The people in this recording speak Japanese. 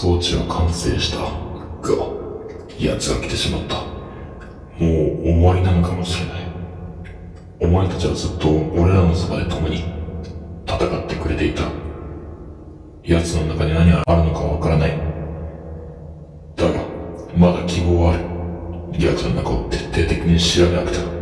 装置は完成した。が、奴が来てしまった。もう終わりなのかもしれない。お前たちはずっと俺らのそばで共に戦ってくれていた。奴の中に何があるのかわからない。だが、まだ希望はある。奴の中を徹底的に調べなくては。